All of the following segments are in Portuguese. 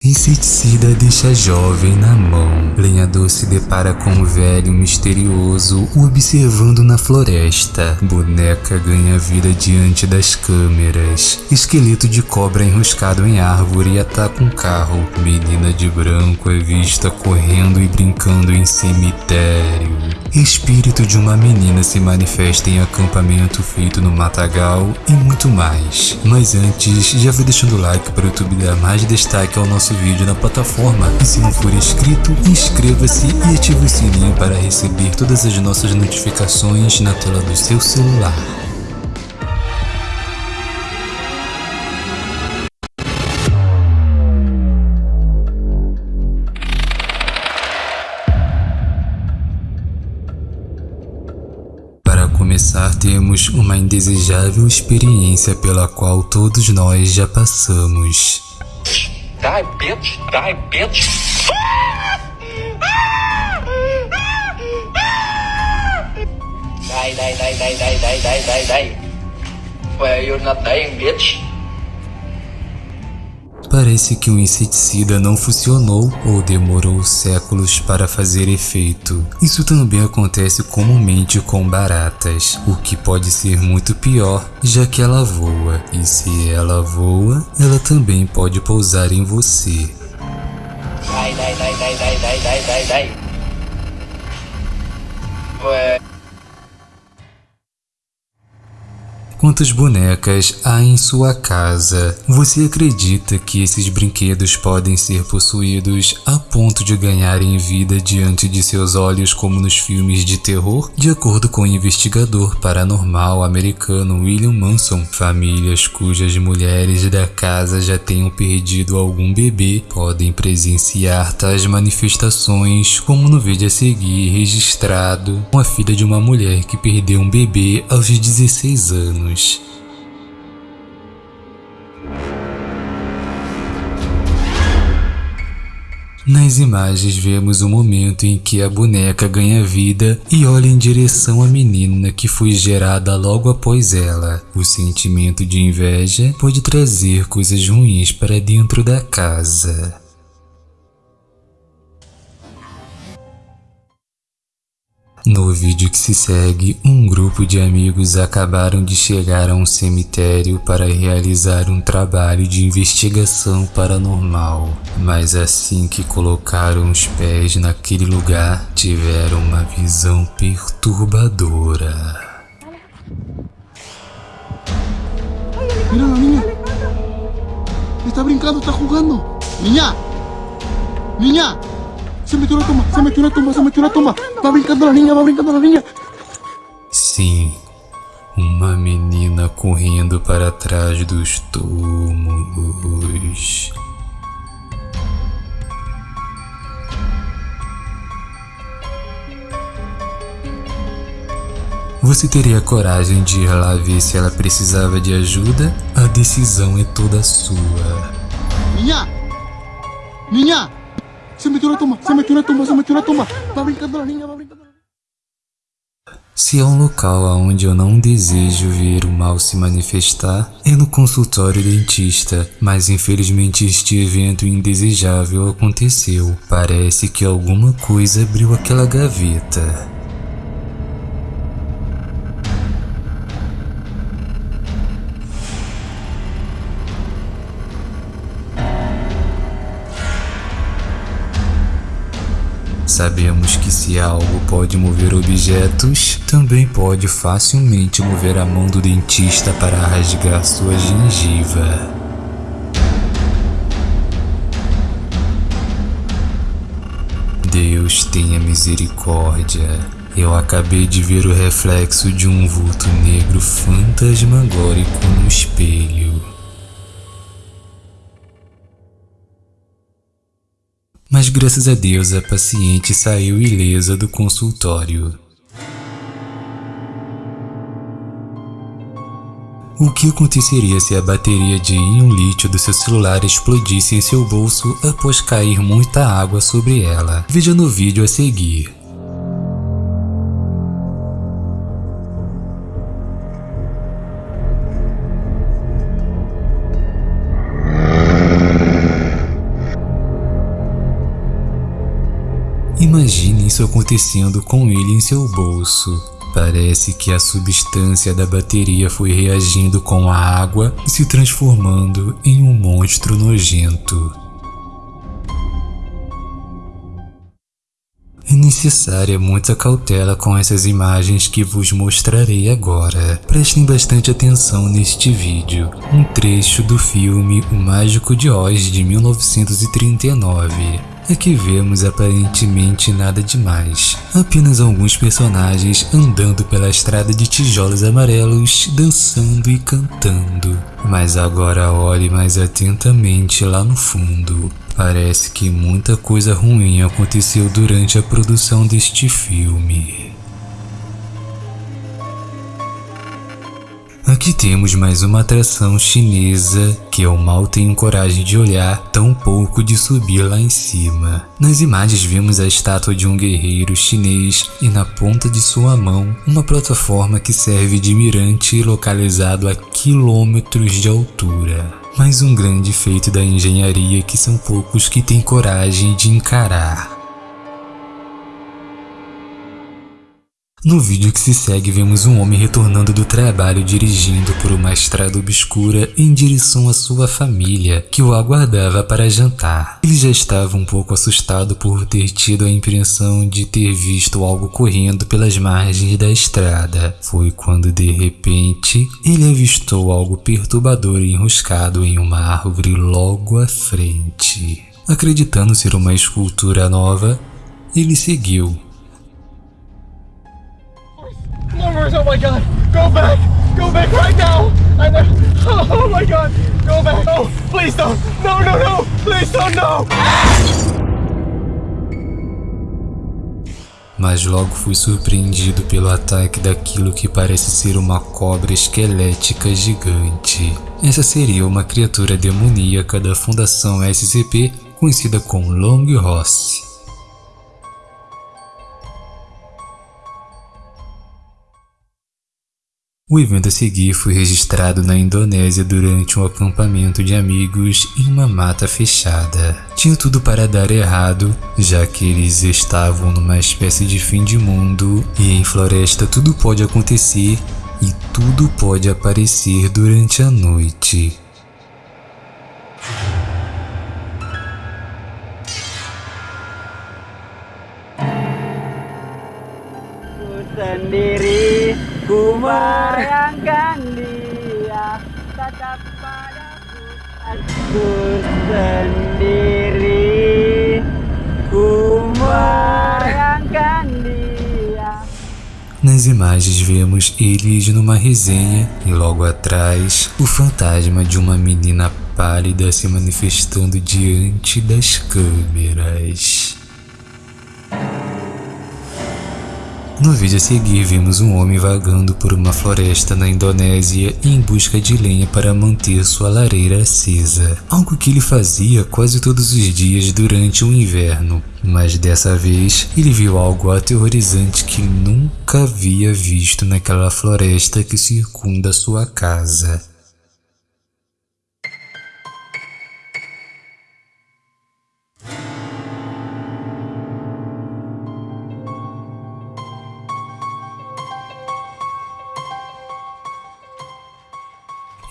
Inseticida deixa jovem na mão. Lenhador se depara com um velho misterioso observando na floresta. Boneca ganha vida diante das câmeras. Esqueleto de cobra enroscado em árvore ataca um carro. Menina de branco é vista correndo e brincando em cemitério. Espírito de uma menina se manifesta em acampamento feito no matagal e muito mais. Mas antes, já vai deixando o like para o YouTube dar mais destaque ao nosso vídeo na plataforma. E se não for inscrito, inscreva-se e ative o sininho para receber todas as nossas notificações na tela do seu celular. Temos uma indesejável experiência pela qual todos nós já passamos. Die, bitch. Die, bitch. Die, die, die, die, die, die, die, die, die. Well, you're not dying, bitch. Parece que o inseticida não funcionou ou demorou séculos para fazer efeito. Isso também acontece comumente com baratas, o que pode ser muito pior, já que ela voa, e se ela voa, ela também pode pousar em você. Die, die, die, die, die, die, die, die. Well, Quantas bonecas há em sua casa? Você acredita que esses brinquedos podem ser possuídos a ponto de ganharem vida diante de seus olhos como nos filmes de terror? De acordo com o investigador paranormal americano William Manson, famílias cujas mulheres da casa já tenham perdido algum bebê podem presenciar tais manifestações, como no vídeo a seguir registrado com a filha de uma mulher que perdeu um bebê aos 16 anos anos. Nas imagens vemos o momento em que a boneca ganha vida e olha em direção à menina que foi gerada logo após ela. O sentimento de inveja pode trazer coisas ruins para dentro da casa. No vídeo que se segue, um grupo de amigos acabaram de chegar a um cemitério para realizar um trabalho de investigação paranormal. Mas assim que colocaram os pés naquele lugar, tiveram uma visão perturbadora. Mira la. Está brincando, está jugando. Niña. Niña. Se metió na tumba, se metió na tumba, se metió na tumba. Va brincando la niña, va brincando la niña. Sim, uma menina correndo para trás dos túmulos. Você teria coragem de ir lá ver se ela precisava de ajuda? A decisão é toda sua. Niña. Niña. Se metió na tumba, se metió na tumba, se metió na tumba. Va brincando la niña, va brincando. Se há um local onde eu não desejo ver o mal se manifestar, é no consultório dentista, mas infelizmente este evento indesejável aconteceu. Parece que alguma coisa abriu aquela gaveta. Sabemos que se algo pode mover objetos, também pode facilmente mover a mão do dentista para rasgar sua gengiva. Deus tenha misericórdia. Eu acabei de ver o reflexo de um vulto negro fantasmagórico no espelho. Mas graças a Deus a paciente saiu ilesa do consultório. O que aconteceria se a bateria de íon lítio do seu celular explodisse em seu bolso após cair muita água sobre ela? Veja no vídeo a seguir. Imagine isso acontecendo com ele em seu bolso. Parece que a substância da bateria foi reagindo com a água e se transformando em um monstro nojento. Necessária muita cautela com essas imagens que vos mostrarei agora. Prestem bastante atenção neste vídeo. Um trecho do filme O Mágico de Oz de 1939. Aqui vemos aparentemente nada demais, apenas alguns personagens andando pela estrada de tijolos amarelos, dançando e cantando. Mas agora olhe mais atentamente lá no fundo. Parece que muita coisa ruim aconteceu durante a produção deste filme. Aqui temos mais uma atração chinesa que eu mal tenho coragem de olhar, tão pouco de subir lá em cima. Nas imagens vemos a estátua de um guerreiro chinês e na ponta de sua mão uma plataforma que serve de mirante localizado a quilômetros de altura. Mais um grande feito da engenharia que são poucos que têm coragem de encarar. No vídeo que se segue vemos um homem retornando do trabalho dirigindo por uma estrada obscura em direção à sua família, que o aguardava para jantar. Ele já estava um pouco assustado por ter tido a impressão de ter visto algo correndo pelas margens da estrada. Foi quando de repente ele avistou algo perturbador enroscado em uma árvore logo à frente. Acreditando ser uma escultura nova, ele seguiu Murmurs, oh my god, go back, go back right now. I know, oh my god, go back. Oh, please don't, no, no, no, please don't, no. Mas logo fui surpreendido pelo ataque daquilo que parece ser uma cobra esquelética gigante. Essa seria uma criatura demoníaca da Fundação SCP, conhecida como Long Ross. O evento a seguir foi registrado na Indonésia durante um acampamento de amigos em uma mata fechada. Tinha tudo para dar errado, já que eles estavam numa espécie de fim de mundo e em floresta tudo pode acontecer e tudo pode aparecer durante a noite. sendiri Ku bayangkan dia Tatap padaku Aku sendiri Ku bayangkan dia Nas imagens vemos eles numa resenha e logo atrás o fantasma de uma menina pálida se manifestando diante das câmeras. No vídeo a seguir vimos um homem vagando por uma floresta na Indonésia em busca de lenha para manter sua lareira acesa, algo que ele fazia quase todos os dias durante o inverno, mas dessa vez ele viu algo aterrorizante que nunca havia visto naquela floresta que circunda sua casa.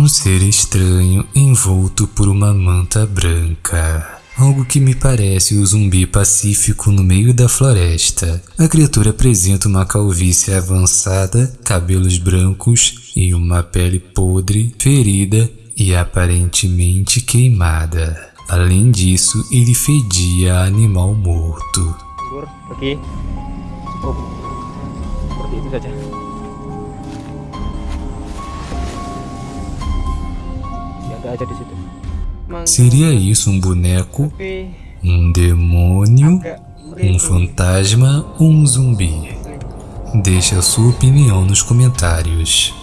Um ser estranho envolto por uma manta branca. Algo que me parece o zumbi pacífico no meio da floresta. A criatura apresenta uma calvície avançada, cabelos brancos e uma pele podre, ferida e aparentemente queimada. Além disso, ele fedia a animal morto. Mundur, pergi Cukup Seperti Seria isso um boneco, um demônio, um fantasma ou um zumbi? Deixe a sua opinião nos comentários.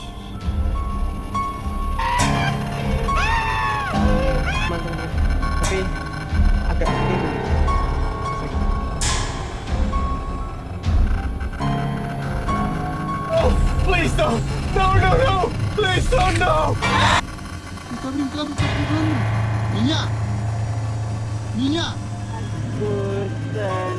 Niña. Niña. Ku sendiri